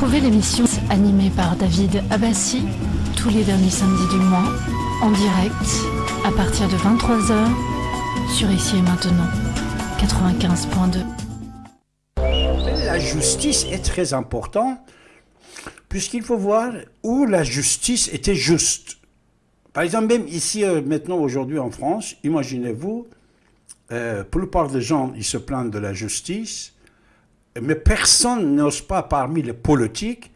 Retrouvez l'émission animée par David Abbassi tous les derniers samedis du mois en direct à partir de 23h sur Ici et Maintenant 95.2. La justice est très importante puisqu'il faut voir où la justice était juste. Par exemple, même ici, euh, maintenant, aujourd'hui en France, imaginez-vous, euh, la plupart des gens, ils se plaignent de la justice, mais personne n'ose pas parmi les politiques,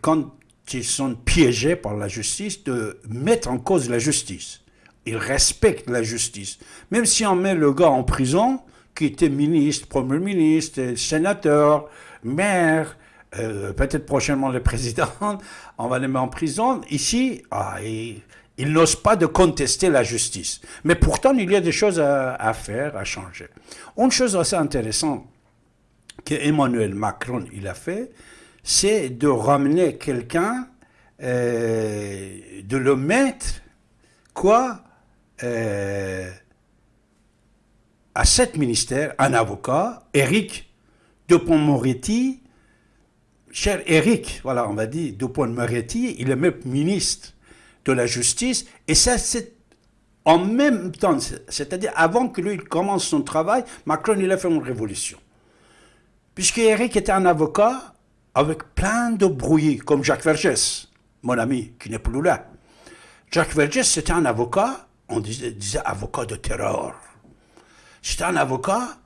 quand ils sont piégés par la justice, de mettre en cause la justice. Ils respectent la justice. Même si on met le gars en prison, qui était ministre, premier ministre, sénateur, maire, euh, peut-être prochainement le président, on va les mettre en prison. Ici, ah, ils, n'osent pas de contester la justice. Mais pourtant, il y a des choses à, faire, à changer. Une chose assez intéressante que Emmanuel Macron il a fait, c'est de ramener quelqu'un, euh, de le mettre, quoi, euh, à cet ministère, un avocat, Eric Dupont-Moretti, cher Eric, voilà, on va dire, Dupont-Moretti, il est même ministre de la Justice, et ça, c'est en même temps, c'est-à-dire avant que lui il commence son travail, Macron, il a fait une révolution. Puisque Eric était un avocat avec plein de brouillis, comme Jacques Vergès, mon ami, qui n'est plus là. Jacques Vergès, c'était un avocat, on disait, disait avocat de terreur. C'était un avocat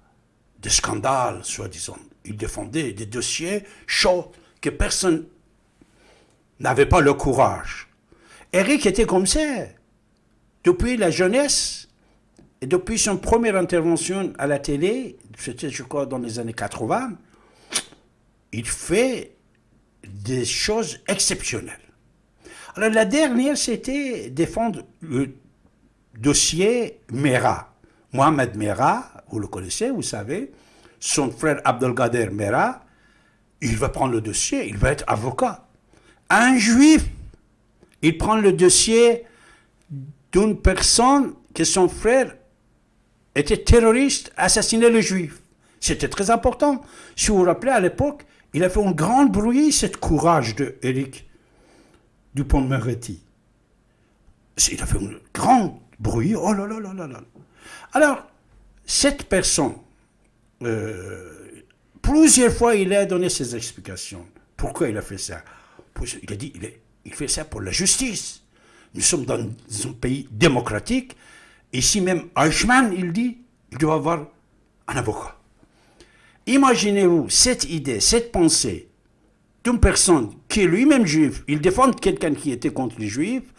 de scandale, soi-disant il défendait des dossiers chauds que personne n'avait pas le courage. Eric était comme ça. Depuis la jeunesse, et depuis son première intervention à la télé, c'était je crois dans les années 80, il fait des choses exceptionnelles. Alors la dernière, c'était défendre le dossier Mera. Mohamed Mera, vous le connaissez, vous savez, son frère Abdelkader Mera, il va prendre le dossier, il va être avocat. Un juif, il prend le dossier d'une personne que son frère était terroriste, assassinait le juif. C'était très important. Si vous vous rappelez, à l'époque, il a fait un grand bruit, ce courage de Eric Dupont-Moretti. Il a fait un grand bruit, oh là là là là là. Alors, cette personne, euh, plusieurs fois, il a donné ses explications. Pourquoi il a fait ça? Il a dit il fait ça pour la justice. Nous sommes dans un pays démocratique. Ici même, Eichmann, il dit il doit avoir un avocat. Imaginez-vous cette idée, cette pensée d'une personne qui est lui-même juif, il défend quelqu'un qui était contre les juifs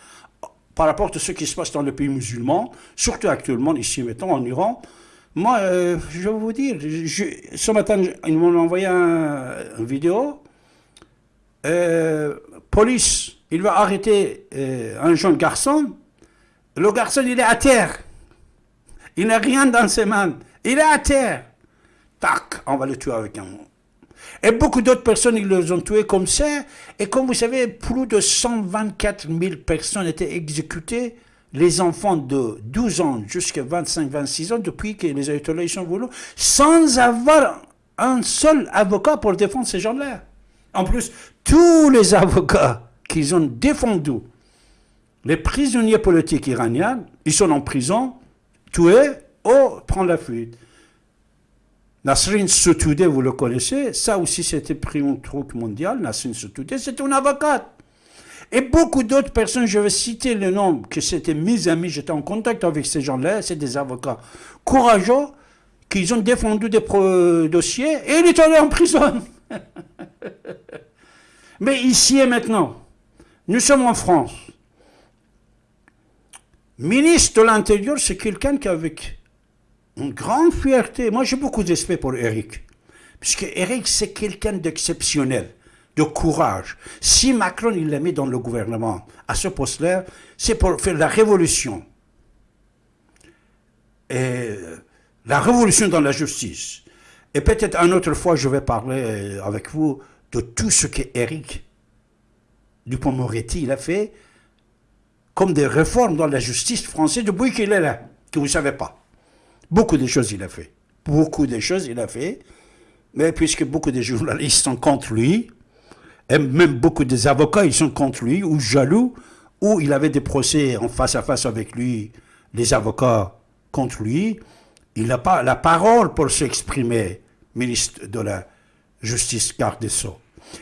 par rapport à ce qui se passe dans le pays musulman, surtout actuellement ici maintenant en Iran. Moi, euh, je vais vous dire, ce matin, ils m'ont envoyé une vidéo. Euh, police, il va arrêter euh, un jeune garçon. Le garçon, il est à terre. Il n'a rien dans ses mains. Il est à terre. Tac, on va le tuer avec un... Et beaucoup d'autres personnes, ils les ont tués comme ça. Et comme vous savez, plus de 124 000 personnes étaient exécutées les enfants de 12 ans jusqu'à 25-26 ans, depuis que les autorités sont voulu, sans avoir un seul avocat pour défendre ces gens-là. En plus, tous les avocats qu'ils ont défendus, les prisonniers politiques iraniens, ils sont en prison, tués ou prennent la fuite. Nasrin Sotoudeh, vous le connaissez, ça aussi c'était pris un truc mondial, Nasrin Sotoudeh, c'est une avocate. Et beaucoup d'autres personnes, je vais citer le nom, que c'était mes amis, j'étais en contact avec ces gens-là, c'est des avocats courageux, qui ont défendu des dossiers, et ils étaient allés en prison. Mais ici et maintenant, nous sommes en France. Ministre de l'Intérieur, c'est quelqu'un qui, avec une grande fierté, moi j'ai beaucoup d'esprit pour Eric, puisque Eric, c'est quelqu'un d'exceptionnel de courage. Si Macron il l'a mis dans le gouvernement à ce poste-là, c'est pour faire la révolution. Et la révolution dans la justice. Et peut-être une autre fois, je vais parler euh, avec vous de tout ce que Eric Dupont-Moretti a fait comme des réformes dans la justice française depuis qu'il est là, que vous ne savez pas. Beaucoup de choses il a fait. Beaucoup de choses il a fait. Mais puisque beaucoup de journalistes sont contre lui, Et même beaucoup des avocats, ils sont contre lui, ou jaloux, ou il avait des procès en face à face avec lui, les avocats contre lui. Il n'a pas la parole pour s'exprimer, ministre de la Justice, garde Sceaux.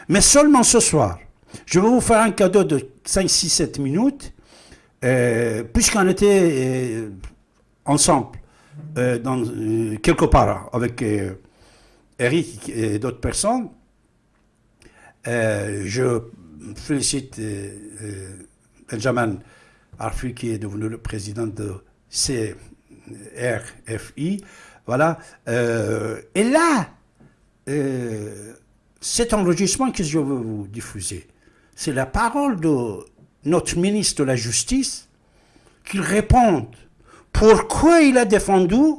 Mais seulement ce soir, je vais vous faire un cadeau de 5, 6, 7 minutes, euh, puisqu'on était euh, ensemble, euh, dans, quelque part, avec Eric et d'autres personnes. je félicite Benjamin Arfi, qui est devenu le président de CRFI. Voilà. et là, cet enregistrement que je veux vous diffuser, c'est la parole de notre ministre de la Justice qu'il réponde pourquoi il a défendu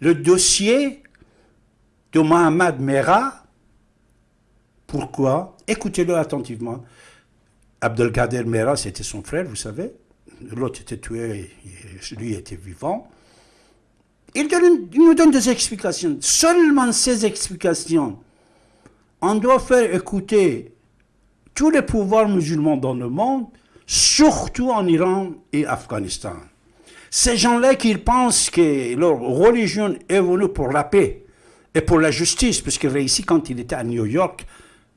le dossier de Mohamed Merah. Pourquoi? Écoutez-le attentivement. Abdelkader Merah, c'était son frère, vous savez. L'autre était tué, lui était vivant. Il, il, nous donne des explications. Seulement ces explications. On doit faire écouter tous les pouvoirs musulmans dans le monde, surtout en Iran et Afghanistan. Ces gens-là qui pensent que leur religion est venue pour la paix et pour la justice, puisque ici, quand il était à New York,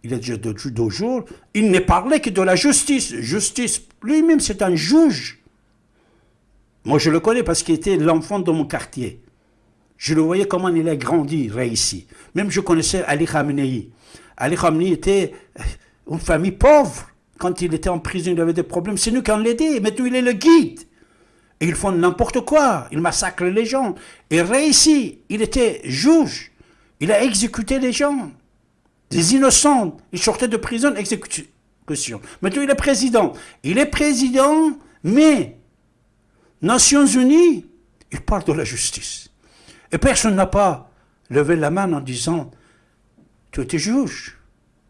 il est déjà deux jours, il ne parlait que de la justice. Justice, lui-même, c'est un juge. Moi, je le connais parce qu'il était l'enfant de mon quartier. Je le voyais comment il a grandi, ici. Même je connaissais Ali Khamenei. Ali Khamenei était une famille pauvre. Quand il était en prison, il avait des problèmes. C'est nous qui en l'aidé. Maintenant, il est le guide? Et ils font n'importe quoi. Ils massacrent les gens. Et réussi, il était juge. Il a exécuté les gens. Des innocents. Il sortait de prison, exécution. Maintenant, il est président? Il est président, mais Nations Unies, il parle de la justice. Et personne n'a pas levé la main en disant, tu étais juge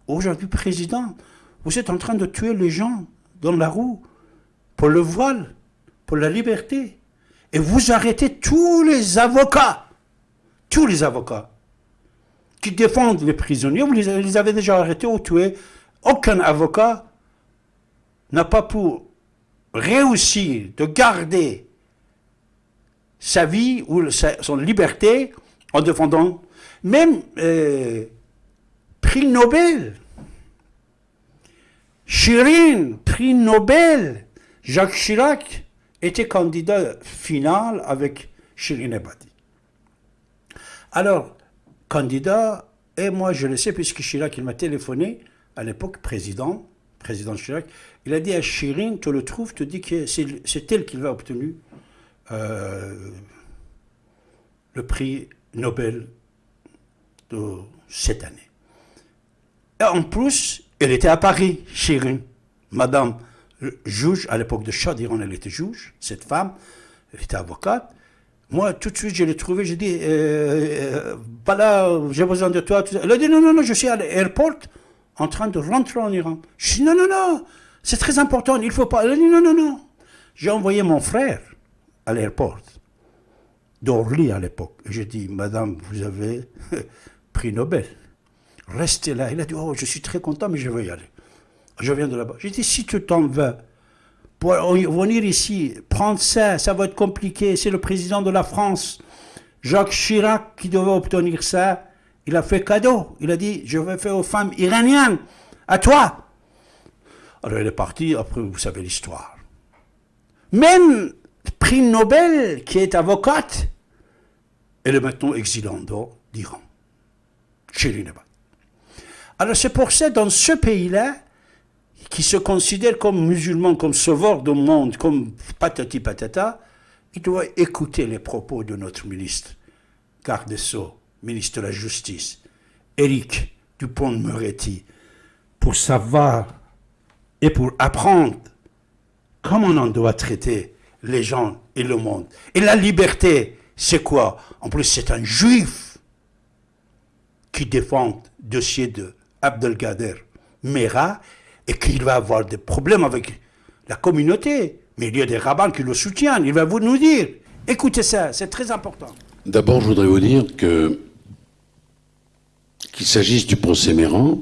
aujourd'hui président, vous êtes en train de tuer les gens dans la roue pour le voile, pour la liberté. Et vous arrêtez tous les avocats, tous les avocats qui défendent les prisonniers, vous les avez déjà arrêtés ou tués. Aucun avocat n'a pas pu réussir de garder sa vie ou son liberté en défendant même euh, prix Nobel. Chirine, prix Nobel. Jacques Chirac était candidat final avec Chirine Ebadi. Alors, candidat, et moi je le sais puisque Chirac il m'a téléphoné à l'époque, président, président Chirac, il a dit à Chirine, tu le trouves, tu dis que c'est elle qui va obtenir euh, le prix Nobel de cette année. Et en plus, elle était à Paris, Chirine. Madame juge, à l'époque de Chadiran, elle était juge, cette femme, elle était avocate. Moi, tout de suite, je l'ai trouvée, j'ai dit, euh, voilà, j'ai besoin de toi. Elle a dit, non, non, non, je suis à l'aéroport en train de rentrer en Iran. Je dis, non, non, non, c'est très important, il ne faut pas. Elle a dit, non, non, non. J'ai envoyé mon frère à l'aéroport, d'Orly à l'époque. J'ai dit, madame, vous avez prix Nobel restez là. Il a dit, oh, je suis très content, mais je veux y aller. Je viens de là-bas. J'ai dit, si tu t'en vas, pour venir ici, prendre ça, ça va être compliqué. C'est le président de la France, Jacques Chirac, qui devait obtenir ça. Il a fait cadeau. Il a dit, je vais faire aux femmes iraniennes. À toi. Alors elle est partie, après vous savez l'histoire. Même prix Nobel, qui est avocate, elle est maintenant exilée d'Iran. Chirine alors c'est pour ça, dans ce pays-là, qui se considère comme musulman, comme sauveur du monde, comme patati patata, il doit écouter les propos de notre ministre, garde ministre de la Justice, Éric Dupont-Moretti, pour savoir et pour apprendre comment on doit traiter les gens et le monde. Et la liberté, c'est quoi? En plus, c'est un juif qui défend dossier de Abdelkader Mera et qu'il va avoir des problèmes avec la communauté. Mais il y a des rabbins qui le soutiennent. Il va vous nous dire. Écoutez ça, c'est très important. D'abord, je voudrais vous dire que qu'il s'agisse du procès Méran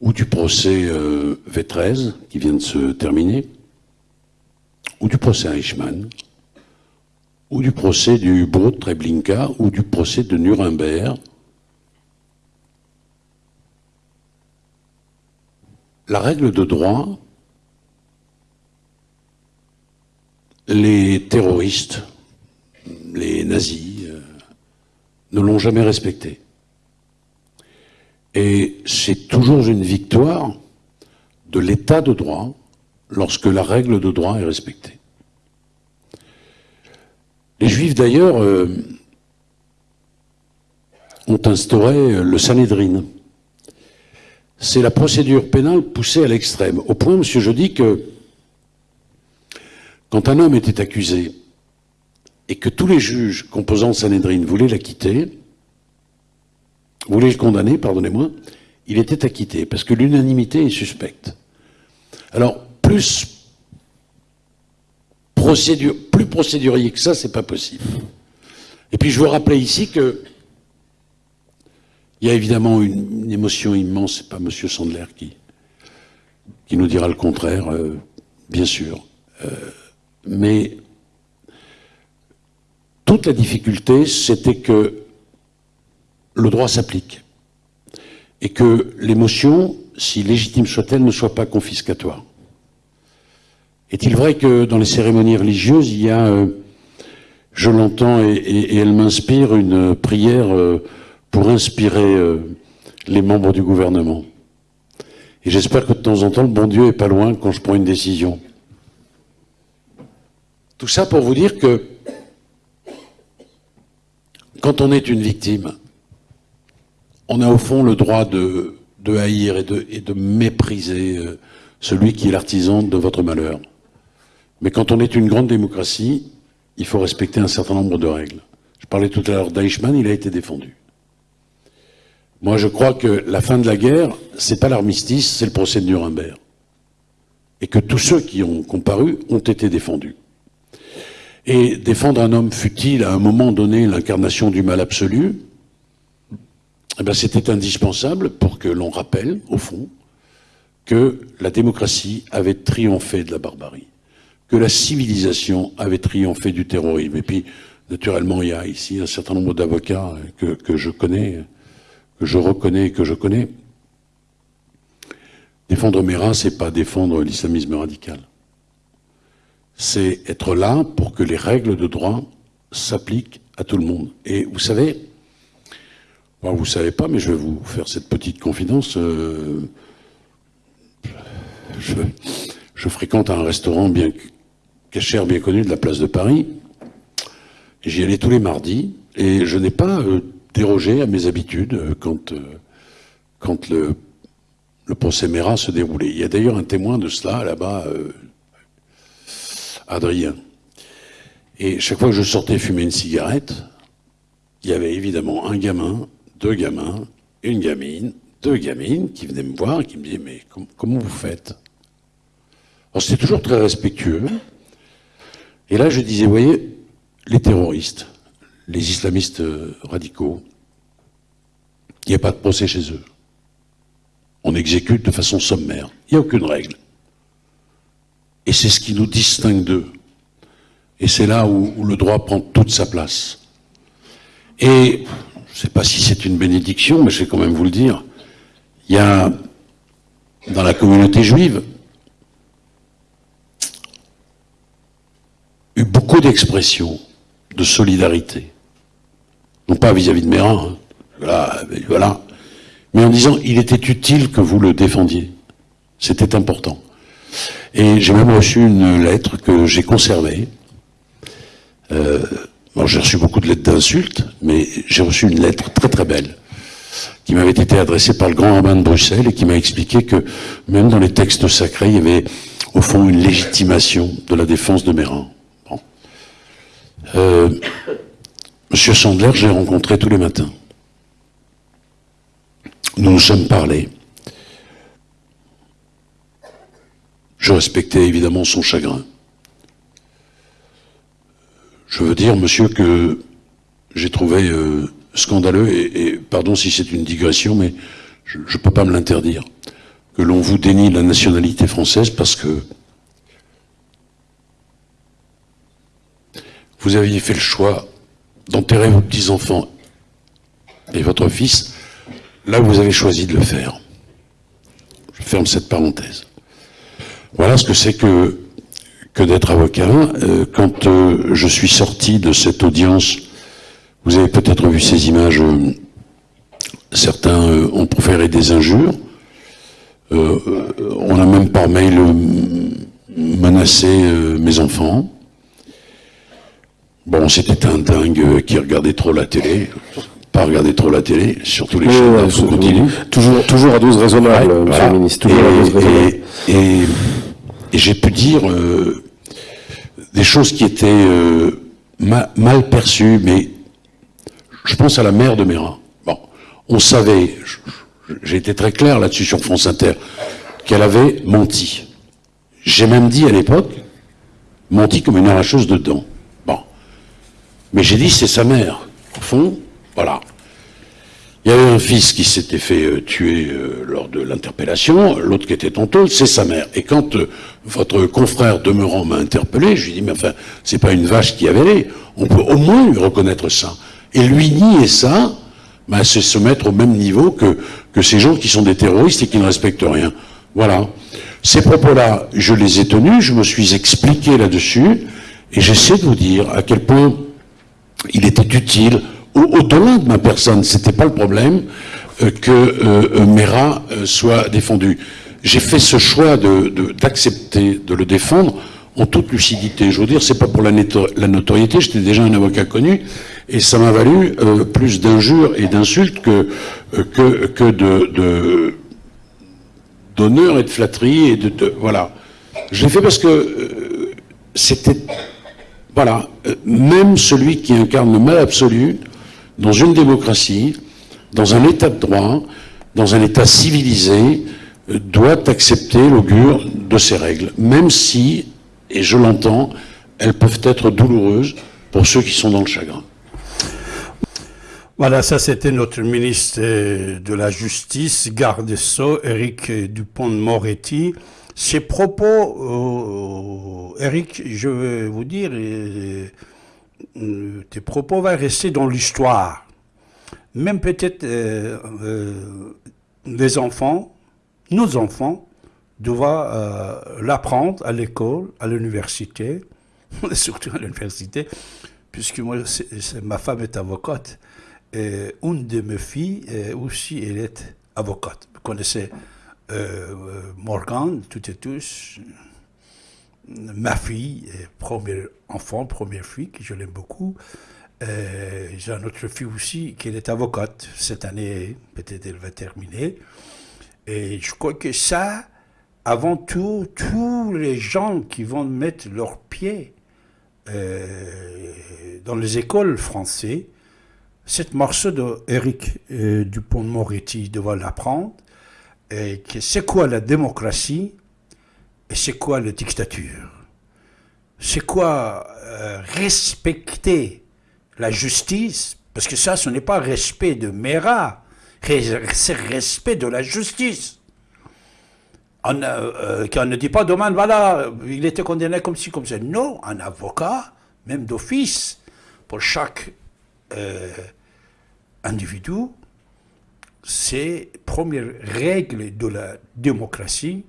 ou du procès euh, V13 qui vient de se terminer, ou du procès Eichmann, ou du procès du Brot Treblinka, ou du procès de Nuremberg. La règle de droit, les terroristes, les nazis, euh, ne l'ont jamais respectée. Et c'est toujours une victoire de l'état de droit lorsque la règle de droit est respectée. Les Juifs, d'ailleurs, euh, ont instauré le Sanhedrin. C'est la procédure pénale poussée à l'extrême. Au point, monsieur, je dis que quand un homme était accusé et que tous les juges composant le Sanhedrin voulaient l'acquitter, voulaient le condamner, pardonnez-moi, il était acquitté, parce que l'unanimité est suspecte. Alors, plus, procédure, plus procédurier que ça, c'est pas possible. Et puis je veux rappeler ici que il y a évidemment une, émotion immense, c'est pas M. Sandler qui, qui nous dira le contraire, euh, bien sûr. Euh, mais toute la difficulté, c'était que le droit s'applique et que l'émotion, si légitime soit-elle, ne soit pas confiscatoire. Est-il vrai que dans les cérémonies religieuses, il y a, euh, je l'entends et, elle m'inspire, une prière pour inspirer euh, les membres du gouvernement Et j'espère que de temps en temps, le bon Dieu est pas loin quand je prends une décision. Tout ça pour vous dire que quand on est une victime, on a au fond le droit de, haïr et de, et de mépriser celui qui est l'artisan de votre malheur. Mais quand on est une grande démocratie, il faut respecter un certain nombre de règles. Je parlais tout à l'heure d'Eichmann, il a été défendu. Moi, je crois que la fin de la guerre, c'est pas l'armistice, c'est le procès de Nuremberg. Et que tous ceux qui ont comparu ont été défendus. Et défendre un homme fut-il à un moment donné l'incarnation du mal absolu eh ben, C'était indispensable pour que l'on rappelle, au fond, que la démocratie avait triomphé de la barbarie que la civilisation avait triomphé du terrorisme. Et puis, naturellement, il y a ici un certain nombre d'avocats que, je connais, je reconnais et que je connais. Défendre Mera, c'est pas défendre l'islamisme radical. C'est être là pour que les règles de droit s'appliquent à tout le monde. Et vous savez, vous vous savez pas, mais je vais vous faire cette petite confidence. Euh, je, je, fréquente un restaurant bien cachère bien connu de la place de Paris. J'y allais tous les mardis et je n'ai pas euh, dérogé à mes habitudes euh, quand, euh, quand le, procès Mera se déroulait. Il y a d'ailleurs un témoin de cela là-bas, Adrien. Et chaque fois que je sortais fumer une cigarette, il y avait évidemment un gamin, deux gamins, une gamine, deux gamines qui venaient me voir et qui me disaient Mais comment vous faites? Alors c'était toujours très respectueux. Et là, je disais, vous voyez, les terroristes, les islamistes euh, radicaux, il n'y a pas de procès chez eux. On exécute de façon sommaire. Il n'y a aucune règle. Et c'est ce qui nous distingue d'eux. Et c'est là où, le droit prend toute sa place. Et je ne sais pas si c'est une bénédiction, mais je vais quand même vous le dire. Il y a dans la communauté juive eu beaucoup d'expressions de solidarité. Non pas vis-à-vis de Mérin, hein. voilà, mais en disant il était utile que vous le défendiez. C'était important. Et j'ai même reçu une lettre que j'ai conservée. Euh, j'ai reçu beaucoup de lettres d'insultes, mais j'ai reçu une lettre très très belle qui m'avait été adressée par le grand rabbin de Bruxelles et qui m'a expliqué que même dans les textes sacrés, il y avait au fond une légitimation de la défense de Mérin. Euh, Monsieur Sandler, j'ai rencontré tous les matins. Nous nous sommes parlé. Je respectais évidemment son chagrin. Je veux dire, monsieur, que j'ai trouvé euh, scandaleux, et, pardon si c'est une digression, mais je ne peux pas me l'interdire. que l'on vous dénie la nationalité française parce que vous aviez fait le choix d'enterrer vos petits-enfants et votre fils là où vous avez choisi de le faire. Je ferme cette parenthèse. Voilà ce que c'est que, que d'être avocat. Euh, quand euh, je suis sorti de cette audience, vous avez peut-être vu ces images, euh, certains ont proféré des injures, on a même par mail menacé mes enfants. Bon, c'était un dingue qui regardait trop la télé pas regarder trop la télé, surtout les chaînes Toujours, toujours à dose raisonnable, monsieur le ministre. et, j'ai pu dire euh, des choses qui étaient euh, mal perçues, mais je pense à la mère de Mera. Bon, on savait, j'ai été très clair là-dessus sur France Inter, qu'elle avait menti. J'ai même dit à l'époque, menti comme une arracheuse de dents. Mais j'ai dit, c'est sa mère. Au fond, voilà. Il y avait un fils qui s'était fait euh, tuer euh, lors de l'interpellation, l'autre qui était en c'est sa mère. Et quand euh, votre confrère demeurant m'a interpellé, je lui ai dit, mais enfin, c'est pas une vache qui avait on peut au moins lui reconnaître ça. Et lui nier ça, ben, c'est se mettre au même niveau que, que ces gens qui sont des terroristes et qui ne respectent rien. Voilà. Ces propos-là, je les ai tenus, je me suis expliqué là-dessus, et j'essaie de vous dire à quel point il était utile au-delà de ma personne, c'était pas le problème euh, que euh, euh, Mera soit défendu. J'ai fait ce choix d'accepter de, de, le défendre en toute lucidité. Je veux dire, c'est pas pour la, notoriété, j'étais déjà un avocat connu, et ça m'a valu plus d'injures et d'insultes que, que, que de d'honneur et de flatterie et de voilà. Je l'ai fait parce que c'était voilà, même celui qui incarne le mal absolu dans une démocratie, dans un état de droit, dans un état civilisé, euh, doit accepter l'augure de ces règles, même si, et je l'entends, elles peuvent être douloureuses pour ceux qui sont dans le chagrin. Voilà, ça c'était notre ministre de la Justice, garde des Éric Dupont-Moretti. Ces propos, Éric, je vais vous dire, euh, tes propos vont rester dans l'histoire. Même peut-être euh, euh, les enfants, nos enfants, doivent l'apprendre à l'école, à l'université, surtout à l'université, puisque moi, ma femme est avocate. Et une de mes filles aussi, elle est avocate. Vous connaissez Morgan, toutes et tous ma fille, premier enfant, première fille, que je l'aime beaucoup. Euh, j'ai une autre fille aussi qui est avocate. Cette année, peut-être elle va terminer. Et je crois que ça, avant tout, tous les gens qui vont mettre leurs pieds euh, dans les écoles françaises, cette morceau de Eric euh, Dupont-Moretti doit l'apprendre. C'est quoi la démocratie et c'est quoi la dictature? C'est quoi euh, respecter la justice? Parce que ça, ce n'est pas respect de Mera, c'est respect de la justice. On, euh, euh, ne dit pas demain, voilà, il était condamné comme ci, comme ça. Non, un avocat, même d'office, pour chaque individu, c'est première règle de la démocratie,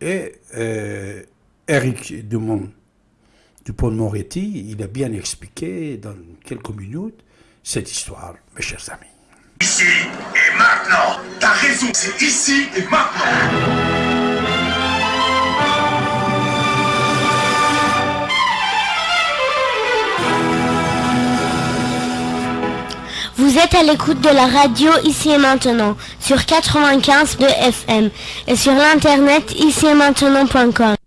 et euh, Eric Dumont, Dupont-Moretti, il a bien expliqué dans quelques minutes cette histoire, mes chers amis. Ici et maintenant. T'as raison, c'est ici et maintenant Vous êtes à l'écoute de la radio ici et maintenant sur 95 de FM et sur l'internet ici et maintenant.com.